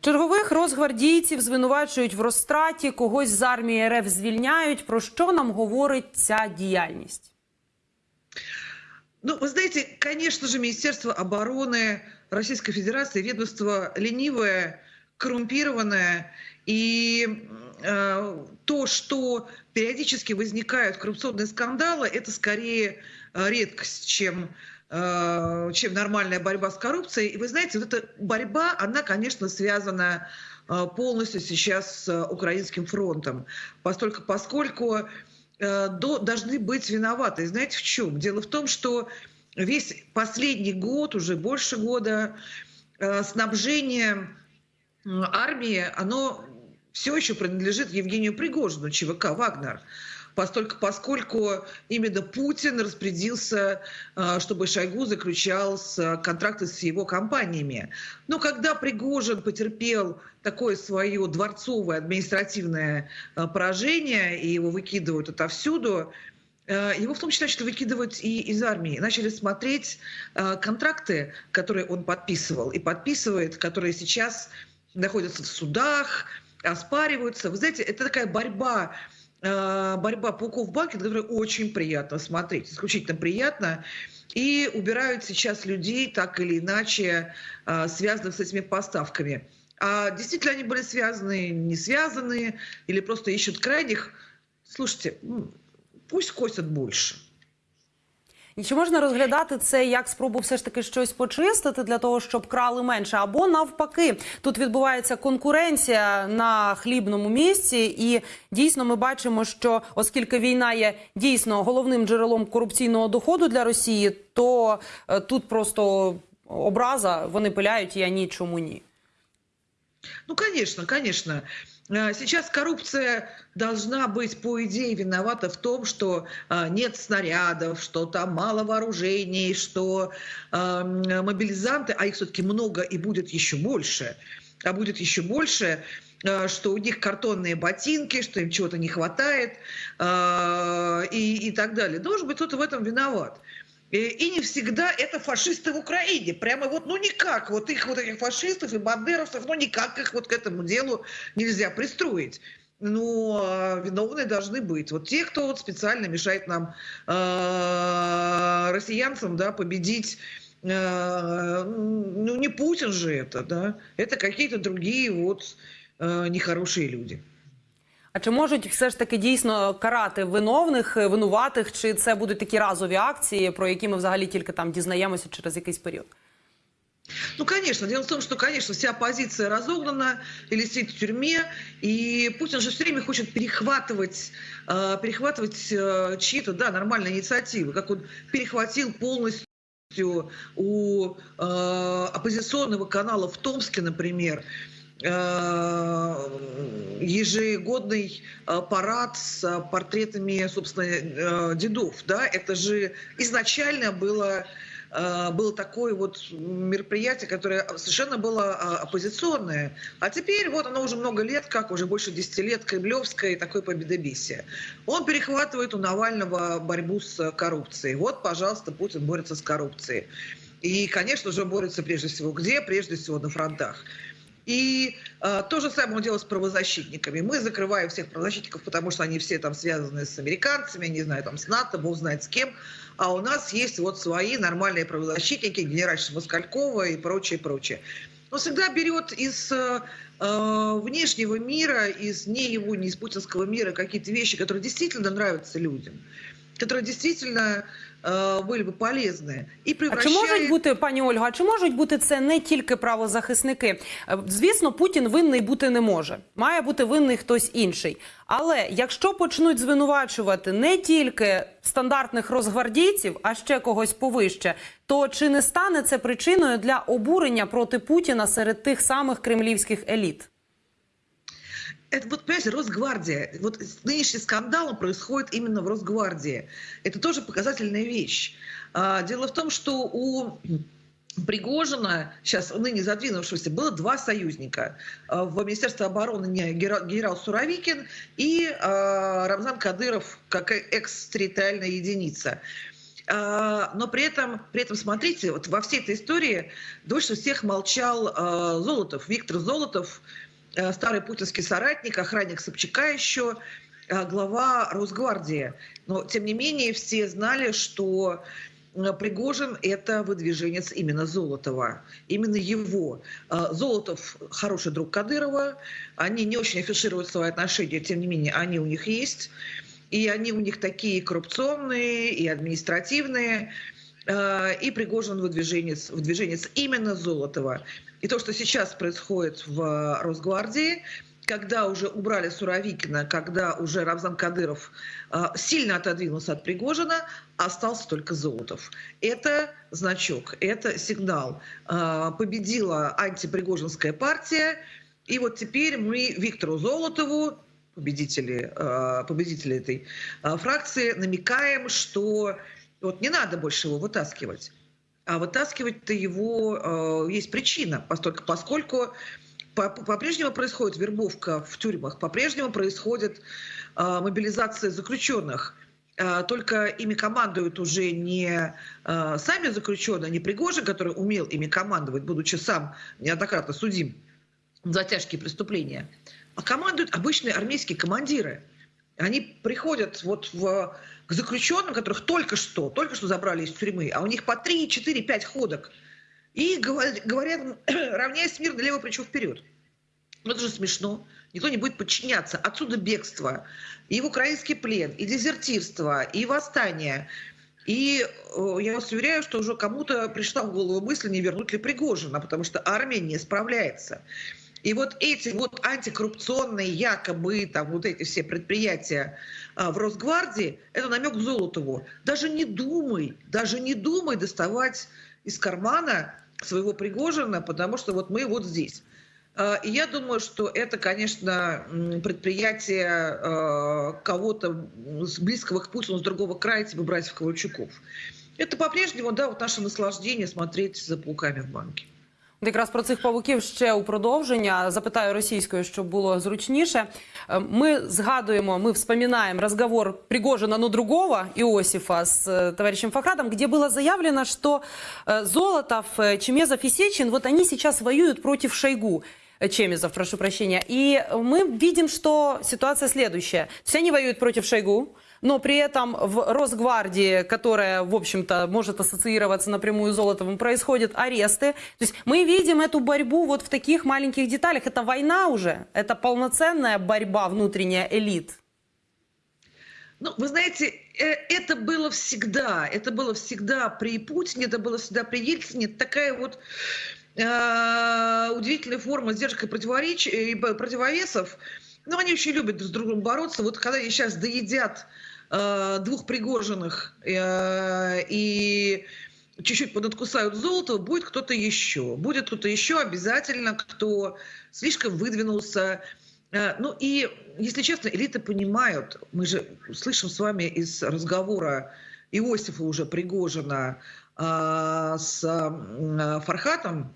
Чергових розгвардійців звинувачують в розтраті, когось з армії РФ звільняють. Про що нам говорить ця діяльність? Ну, вы знаете, конечно же, Министерство обороны Российской Федерации, ведомство ленивое, коррумпированное. И э, то, что периодически возникают коррупционные скандалы, это скорее э, редкость, чем, э, чем нормальная борьба с коррупцией. И вы знаете, вот эта борьба, она, конечно, связана э, полностью сейчас с украинским фронтом, поскольку, поскольку э, до- должны быть виноваты. Знаете в чем? Дело в том, что весь последний год, уже больше года, э, снабжение армии, оно все еще принадлежит Евгению Пригожину, ЧВК «Вагнер». Поскольку, поскольку именно Путин распорядился, э, чтобы Шойгу заключал с- контракты с его компаниями. Но когда Пригожин потерпел такое свое дворцовое административное э, поражение, и его выкидывают отовсюду, э, его в том числе начали выкидывать и из армии. Начали смотреть э, контракты, которые он подписывал и подписывает, которые сейчас находятся в судах, оспариваются. Вы знаете, это такая борьба, э, борьба пауков в банке, на очень приятно смотреть, исключительно приятно. И убирают сейчас людей так или иначе, э, связанных с этими поставками. А действительно они были связаны, не связаны, или просто ищут крайних. Слушайте, пусть косят больше. І чи можна розглядати це як спробу все ж таки щось почистити для того, щоб крали менше? Або навпаки, тут відбувається конкуренція на хлібному місці, і дійсно ми бачимо, що оскільки війна є дійсно головним джерелом корупційного доходу для Росії, то е, тут просто образа вони пиляють, а ні, чому ні. Ну, конечно, конечно. Э, Сейчас коррупция должна быть, по идее, виновата в том, что э, нет снарядов, что там мало вооружений, что э, м, мобилизанты, а их все-таки много и будет еще больше, а будет еще больше, э, что у них картонные ботинки, что им чего-то не хватает и, и так далее. Должен быть кто-то в этом виноват. И, и не всегда это фашисты в Украине. Прямо вот, ну никак, вот их вот этих фашистов и бандеровцев, ну никак их вот к этому делу нельзя пристроить. Ну, а виновные должны быть. Вот те, кто вот специально мешает нам, э, россиянцам, да, победить э, ну, не Путин же это, да, это какие-то другие вот э, нехорошие люди. А чи можуть все ж таки дійсно карати виновних, е, винуватих, чи це будуть такі разові акції, про які ми взагалі тільки там дізнаємося через якийсь період? Ну, конечно. Дело в том, что, конечно, вся оппозиция разогнана или сидит в тюрьме, и Путин же все время хочет перехватывать, э, перехватывать э, чьи-то, да, нормальные инициативы, как он перехватил полностью у э, оппозиционного канала в Томске, например, э, ежегодный э, парад с портретами, собственно, э, дедов, да, это же изначально было э, было такое вот мероприятие, которое совершенно было оппозиционное. А теперь вот оно уже много лет, как уже больше 10 лет, Кремлевское такое победобесие. Он перехватывает у Навального борьбу с коррупцией. Вот, пожалуйста, Путин борется с коррупцией. И, конечно же, борется прежде всего где? Прежде всего на фронтах. И э, то же самое он делает с правозащитниками. Мы закрываем всех правозащитников, потому что они все там связаны с американцами, не знаю, там с НАТО, бог знает с кем. А у нас есть вот свои нормальные правозащитники, генеральша Москалькова и прочее, прочее. Он всегда берет из э, э, внешнего мира, из не его, не из путинского мира какие-то вещи, которые действительно нравятся людям, которые действительно э, были бы полезны. И А чи превращает... можуть бути, пані Ольга, а чи можуть бути це не тільки правозахисники? Е, Звісно, Путін винний бути не може. Має бути винний хтось інший. Але якщо почнуть звинувачувати не тільки стандартних розгвардійців, а ще когось повище, то чи не стане це причиною для обурення проти Путіна серед тих самих кремлівських еліт? Это вот, понимаете, Росгвардия. Вот нынешний скандал происходит именно в Росгвардии. Это тоже показательная вещь. А, Дело в том, что у Пригожина, сейчас ныне задвинувшегося, было два союзника. А, В Министерстве обороны не- генерал, Суровикин и а, Рамзан Кадыров как экс-территориальная единица. Но при этом, при этом, смотрите, вот во всей этой истории дольше всех молчал Золотов, Виктор Золотов, старый путинский соратник, охранник Собчака еще, а, глава Росгвардии. Но, тем не менее, все знали, что а, Пригожин – это выдвиженец именно Золотова, именно его. Золотов – хороший друг Кадырова, они не очень афишируют свои отношения, тем не менее, они у них есть. И они у них такие коррупционные и административные. Э, и Пригожин выдвиженец, выдвиженец именно Золотова. И то, что сейчас происходит в Росгвардии, когда уже убрали Суровикина, когда уже Рамзан Кадыров э, сильно отодвинулся от Пригожина, остался только Золотов. Это значок, это сигнал. Э, победила антипригожинская партия, и вот теперь мы Виктору Золотову, победители, победители этой фракции, намекаем, что вот не надо больше его вытаскивать. А вытаскивать-то его э, есть причина, поскольку, поскольку по-прежнему происходит вербовка в тюрьмах, по-прежнему происходит мобилизация заключенных. Только ими командуют уже не сами заключенные, не Пригожин, который умел ими командовать, будучи сам неоднократно судим за тяжкие преступления, а командуют обычные армейские командиры. Они приходят вот в, к заключенным, которых только что, только что забрали из тюрьмы, а у них по 3, 4, 5 ходок. И говорят, говорят равняй смирно лево плечо вперед. Ну это же смешно. Никто не будет подчиняться. Отсюда бегство, и в украинский плен, и дезертирство, и восстание. И э, я вас уверяю, что уже кому-то пришла в голову мысль, не вернуть ли Пригожина, потому что армия не справляется. И вот эти вот антикоррупционные якобы там вот эти все предприятия а, в Росгвардии, это намек Золотову. Даже не думай, даже не думай доставать из кармана своего Пригожина, потому что вот мы вот здесь. А, и я думаю, что это, конечно, предприятие а, кого-то с близкого к Путину, с другого края, типа братьев Ковальчуков. Это по-прежнему, да, вот наше наслаждение смотреть за пауками в банке. От Якраз про цих павуків ще у продовження запитаю російською, щоб було зручніше. Е, Ми згадуємо, ми вспоминаем разговор Пригожина, но другого Иосифа с э, товарищем Фахратом, где было заявлено, что э, Золотов, э, Чемезов и Сечин, вот они сейчас воюют против Шойгу. Э, Чемезов, прошу прощения. И мы видим, что ситуация следующая. Все они воюют против Шойгу, но при этом в Росгвардии, которая, в общем-то, может ассоциироваться напрямую с Золотовым, происходят аресты. То есть мы видим эту борьбу вот в таких маленьких деталях. Это война уже, это полноценная борьба внутренняя элит. Ну, вы знаете, э, это было всегда, это было всегда при Путине, это было всегда при Ельцине. Такая вот э, удивительная форма сдержек и, противореч... и противовесов. Но они очень любят друг с другом бороться. Вот когда они сейчас доедят двух Пригожиных э, и чуть-чуть подоткусают золото, будет кто-то еще. Будет кто-то еще обязательно, кто слишком выдвинулся. Э, ну и, если честно, элиты понимают, мы же слышим с вами из разговора Иосифа уже Пригожина э, с э, Фархатом,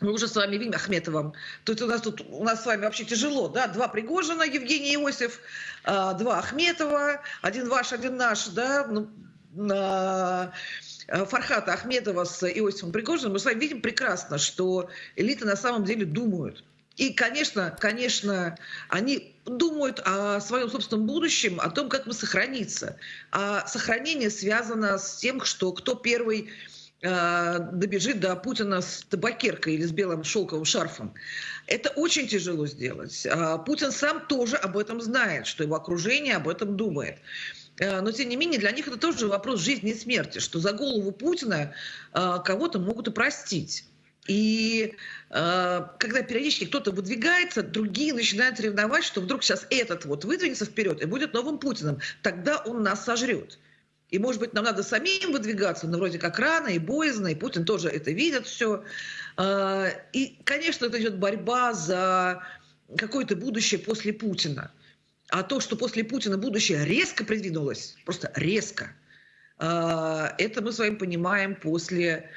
мы уже с вами видим Ахметовым. Тут у нас тут у нас с вами вообще тяжело, да? Два Пригожина, Евгений Иосиф, а, два Ахметова, один ваш, один наш, да? Ну, а, Фархата Ахметова с Иосифом Пригожиным. Мы с вами видим прекрасно, что элиты на самом деле думают. И, конечно, конечно, они думают о своем собственном будущем, о том, как мы сохраниться. А сохранение связано с тем, что кто первый добежит до Путина с табакеркой или с белым шелковым шарфом. Это очень тяжело сделать. Путин сам тоже об этом знает, что его окружение об этом думает. Но, тем не менее, для них это тоже вопрос жизни и смерти, что за голову Путина кого-то могут и простить. И э, когда периодически кто-то выдвигается, другие начинают ревновать, что вдруг сейчас этот вот выдвинется вперед и будет новым Путиным. Тогда он нас сожрет. И, может быть, нам надо самим выдвигаться, но вроде как рано и боязно, и Путин тоже это видит все. И, конечно, это идет борьба за какое-то будущее после Путина. А то, что после Путина будущее резко придвинулось, просто резко, это мы с вами понимаем после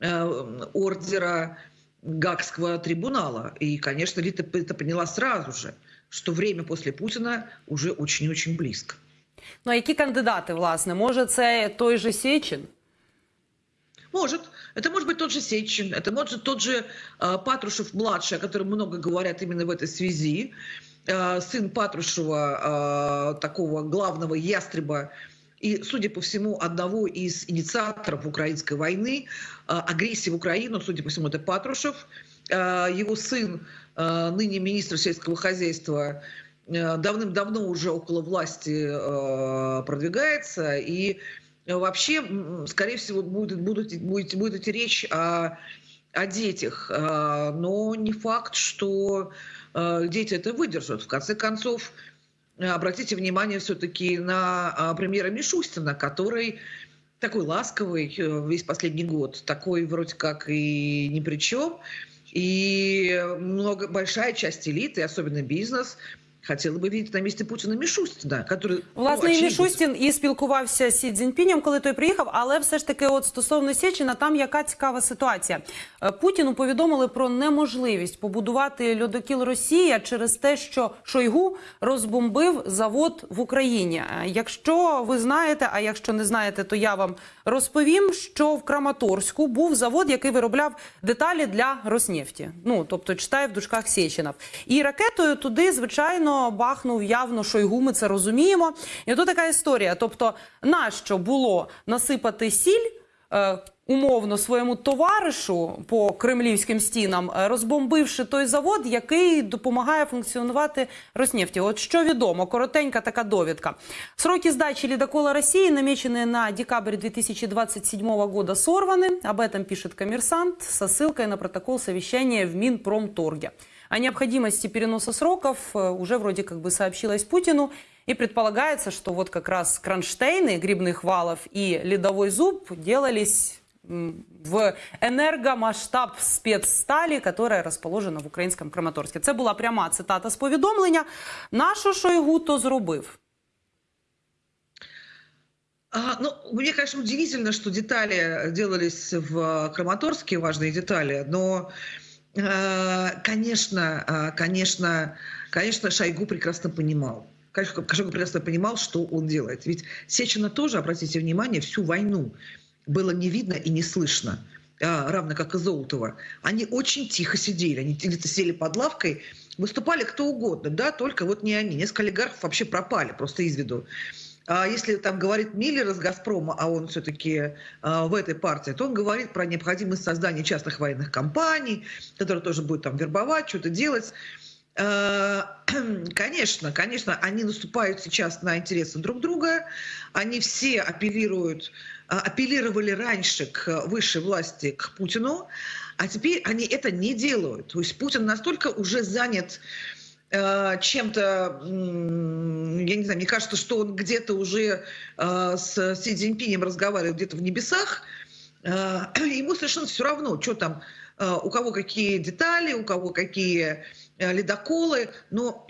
ордера Гагского трибунала. И, конечно, Лита это поняла сразу же, что время после Путина уже очень-очень близко. Ну а які кандидати, власне? Може, це той же Сечин? Может. Это может быть тот же Сечин, это может тот же э, Патрушев-младший, о котором много говорят именно в этой связи. Э, сын Патрушева, э, такого главного ястреба, и, судя по всему, одного из инициаторов украинской войны, э, агрессии в Украину, судя по всему, это Патрушев. Э, его сын, э, ныне министр сельского хозяйства, э, давным-давно уже около власти э, продвигается, и Вообще, м, скорее всего, будет, будут, будет, будет идти речь о, о детях, но не факт, что э, дети это выдержат. В конце концов, э, обратите внимание все-таки на премьера Мишустина, который такой ласковый э, весь последний год, такой вроде как и ни при чем. И много, большая часть элиты, особенно бизнес, хотела бы видеть на месте Путина Мишустина, который... ну, Власне, і Мішустін і спілкувався з Сі Цзіньпінем, коли той приїхав. Але все ж таки, от стосовно Сєчина, там яка цікава ситуація. Е, Путіну повідомили про неможливість побудувати льодокіл Росія через те, що Шойгу розбомбив завод в Україні. Е, Якщо ви знаєте, а якщо не знаєте, то я вам розповім, що в Краматорську був завод, який виробляв деталі для Роснефті. Ну тобто читає в дужках Сєчинов. І ракетою туди, звичайно, бахнув явно Шойгу. Ми це розуміємо. І тут така історія. Тобто, нащо було насипати сіль? е, Умовно своєму товаришу по кремлівським стінам, е, розбомбивши той завод, який допомагає функціонувати Роснефті. От що відомо, коротенька така довідка. Сроки сдачи ледокола России, намеченные на декабрь 2027 года, сорваны. Об этом пишет коммерсант со ссылкой на протокол совещания в Минпромторге. О необходимости переноса сроков э, уже вроде как бы сообщилось Путину. И предполагается, что вот как раз кронштейны грибных валов и ледовой зуб делались м, в енергомасштаб спецсталі, которая расположена в українському Краматорську. Це була пряма цитата з повідомлення. Нашу Шойгу то зробив. А, ну, мне, конечно, удивительно, что детали делались в Краматорске, важные детали, но, э, конечно, э, конечно, конечно, Шойгу прекрасно понимал. Шойгу прекрасно понимал, что он делает. Ведь Сечина тоже, обратите внимание, всю войну было не видно и не слышно, а, равно как и Золотова. Они очень тихо сидели, они сидели под лавкой, выступали кто угодно, да, только вот не они. Несколько олигархов вообще пропали просто из виду. А если там говорит Миллер из «Газпрома», а он все-таки в этой партии, то он говорит про необходимость создания частных военных компаний, которые тоже будут там вербовать, что-то делать. Э, Конечно, конечно, они наступают сейчас на интересы друг друга. Они все апеллируют, а, апеллировали раньше к высшей власти, к Путину, а теперь они это не делают. То есть Путин настолько уже занят чем-то, м, я не знаю, мне кажется, что он где-то уже э, с Си Цзиньпинем разговаривает где-то в небесах, Э, ему совершенно все равно, что там, э, у кого какие детали, у кого какие э, ледоколы, но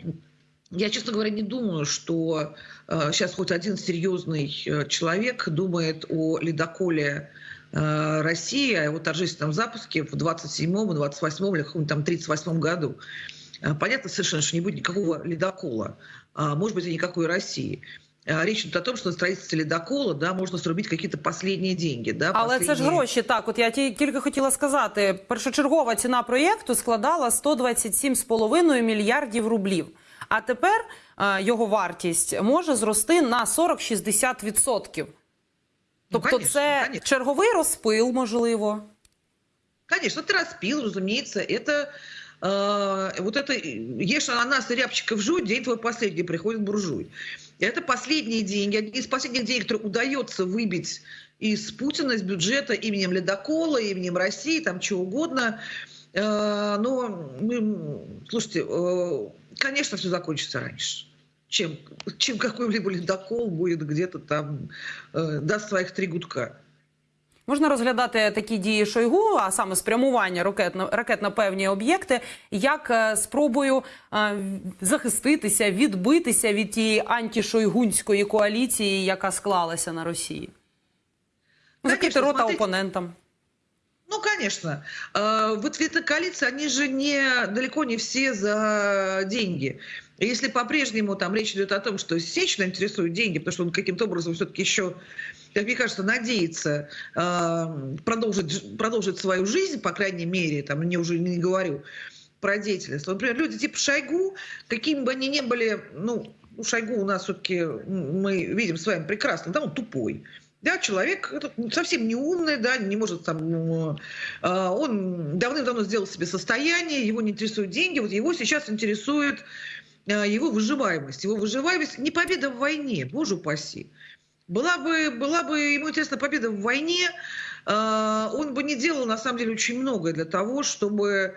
я, честно говоря, не думаю, что э, сейчас хоть один серьезный э, человек думает о ледоколе э, России, о его торжественном запуске в 27-м, 28-м или каком-нибудь там 38-м году. Э, Понятно совершенно, что не будет никакого ледокола, а может быть и никакой России. Э, Речь идет о том, что на строительстве ледокола да, можно срубить какие-то последние деньги. Да, Але це ж последние- гроші. Так, от я ті- тільки хотіла сказати, першочергова ціна проєкту складала 127,5 мільярдів рублів. А тепер е, його вартість може зрости на 40-60 відсотків. Ну, Тобто, конечно, це конечно. черговий розпил, можливо. Конечно, это распил, разумеется. Это Э, вот это ешь ананас и рябчиков жуй, день твой последний приходит буржуй. Это последние деньги, одни из последних денег, которые удается выбить из Путина, из бюджета именем Ледокола, именем России, там чего угодно. Э, но, ну, слушайте, э, конечно, все закончится раньше. Чем, чем какой-либо ледокол будет где-то там, э, даст своих три гудка. Можна розглядати такі дії Шойгу, а саме спрямування ракет на, ракет на певні об'єкти, як е, спробою е, захиститися, відбитися від тієї антішойгунської коаліції, яка склалася на Росії. Закрити рота смотрите. опонентам. Ну, конечно. Э, В ответной коалиции они же не, далеко не все за деньги. Если по-прежнему там речь идет о том, что Сечина интересует деньги, потому что он каким-то образом все-таки еще, как мне кажется, надеется э, продолжить, продолжить свою жизнь, по крайней мере, там, не уже не говорю про деятельность. Например, люди типа Шойгу, какими бы они ни были, ну, у Шойгу у нас все-таки мы видим с вами прекрасно, да, он тупой. Да, человек совсем не умный, да, не может там, ну, э, он давным-давно сделал себе состояние, его не интересуют деньги, вот его сейчас интересует э, его выживаемость. Его выживаемость не победа в войне, боже упаси. Была бы, была бы ему интересна победа в войне, э, он бы не делал на самом деле очень многое для того, чтобы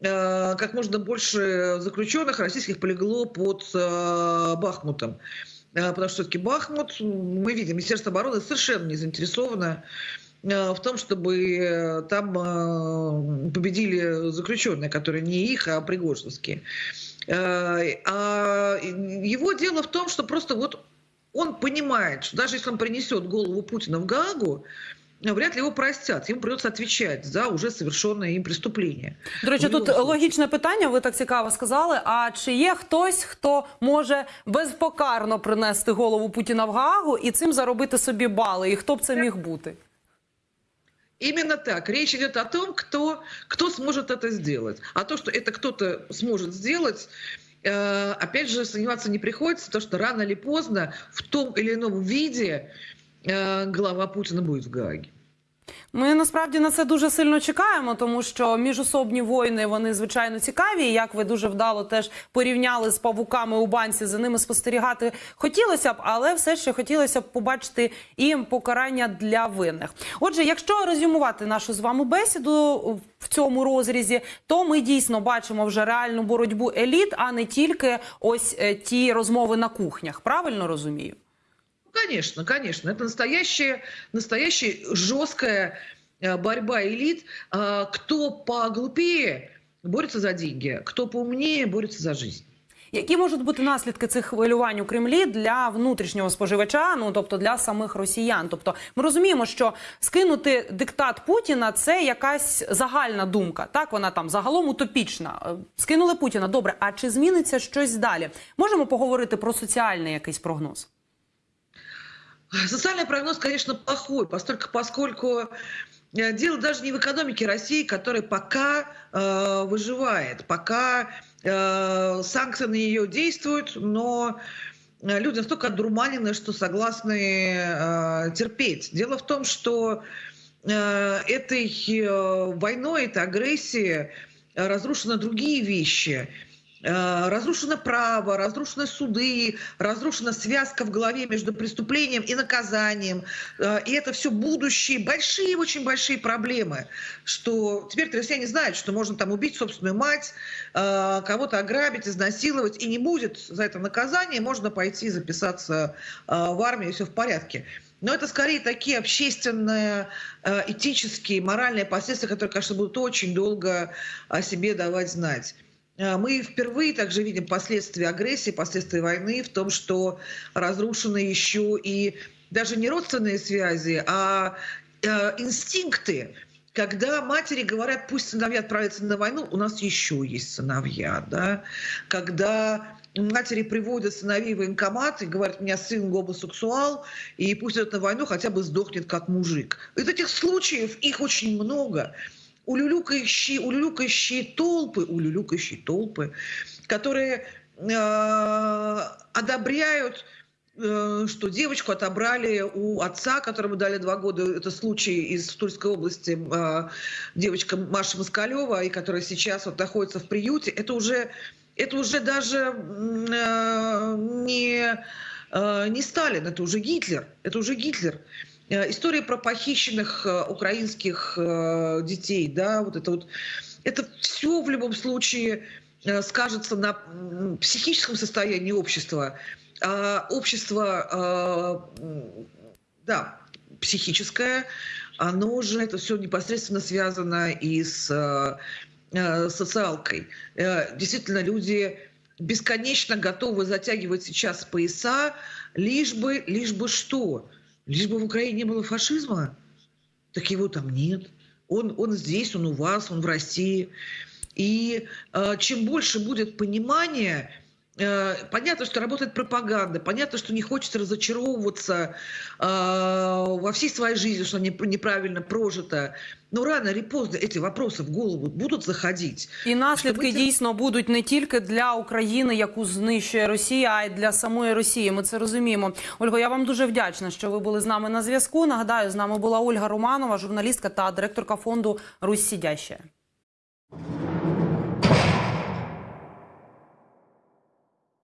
э, как можно больше заключенных российских полегло под э, Бахмутом. Потому что все-таки Бахмут, мы видим, Министерство обороны совершенно не заинтересовано в том, чтобы там победили заключенные, которые не их, а пригожинские. А его дело в том, что просто вот он понимает, что даже если он принесет голову Путина в Гаагу, вряд ли его простят. Ему придется отвечать за уже совершенное им преступление. До речі, В тут любому случае. логічне питання. Ви так цікаво сказали. А чи є хтось, хто може безпокарно принести голову Путіна в Гаагу і цим заробити собі бали? І хто б це міг бути? Именно так. Речь идет о том, кто, кто сможет это сделать. А то, что это кто-то сможет сделать, э, опять же, сомневаться не приходится, то, что рано или поздно в том или ином виде э, глава Путина будет в Гааге. Ми насправді на це дуже сильно чекаємо, тому що міжособні воїни вони звичайно цікаві. Як ви дуже вдало теж порівняли з павуками у банці, за ними спостерігати хотілося б, але все ще хотілося б побачити і покарання для винних. Отже, якщо резюмувати нашу з вами бесіду в цьому розрізі, то ми дійсно бачимо вже реальну боротьбу еліт, а не тільки ось е, ті розмови на кухнях. Правильно розумію? Ну, Конечно, конечно. Это настоящая, настоящая жесткая э, борьба элит. А, Кто поглупее борется за деньги, кто поумнее борется за жизнь. Які можуть бути наслідки цих хвилювань у Кремлі для внутрішнього споживача, ну тобто для самих росіян? Тобто, ми розуміємо, що скинути диктат Путіна це якась загальна думка. Так вона там загалом утопічна. Е, Скинули Путіна. Добре, а чи зміниться щось далі? Можемо поговорити про соціальний якийсь прогноз? Социальный прогноз, конечно, плохой, поскольку, поскольку э, дело даже не в экономике России, которая пока э, выживает, пока э, санкции на нее действуют, но э, люди настолько одурманены, что согласны э, терпеть. Дело в том, что э, этой э, войной, этой агрессией разрушены другие вещи. Э, Разрушено право, разрушены суды, разрушена связка в голове между преступлением и наказанием. Э, И это все будущие, большие, очень большие проблемы. Что теперь россияне знают, что можно там убить собственную мать, э, кого-то ограбить, изнасиловать, и не будет за это наказание, можно пойти записаться в армию, и все в порядке. Но это скорее такие общественные, этические, моральные последствия, которые, конечно, будут очень долго о себе давать знать. Э, Мы впервые также видим последствия агрессии, последствия войны в том, что разрушены еще и даже не родственные связи, а э, инстинкты. Когда матери говорят, пусть сыновья отправятся на войну, у нас еще есть сыновья, да. Когда матери приводят сыновей в военкомат и говорят, у меня сын гомосексуал, и пусть идет на войну, хотя бы сдохнет как мужик. И вот этих случаев, их очень много улюлюкающие, улюлюкающие толпы, улюлюкающие толпы, которые э, одобряют э, что девочку отобрали у отца, которому дали два года. Это случай из Тульской области. э, Девочка Маша Москалева, и которая сейчас вот находится в приюте. Это уже, это уже даже не, не Сталин, это уже Гитлер. Это уже Гитлер. Э, История про похищенных э, украинских э, детей, да, вот это вот, это все в любом случае скажется на психическом состоянии общества. А общество, да, психическое, оно же это все непосредственно связано и с социалкой. Действительно, люди бесконечно готовы затягивать сейчас пояса, лишь бы, лишь бы что? Лишь бы в Украине не было фашизма? Так его там нет. он, он здесь, он у вас, он в России. И э, чем больше будет понимания, понятно, что работает пропаганда, понятно, что не хочется разочаровываться э, во всей своей жизни, что не- неправильно прожито. Но рано или поздно эти вопросы в голову будут заходить. І наслідки Щоб ми це- дійсно будуть не тільки для України, яку знищує Росія, а й для самої Росії. Ми це розуміємо. Ольго, я вам дуже вдячна, що ви були з нами на зв'язку. Нагадаю, з нами була Ольга Романова, журналістка та директорка фонду Русь Сідяща.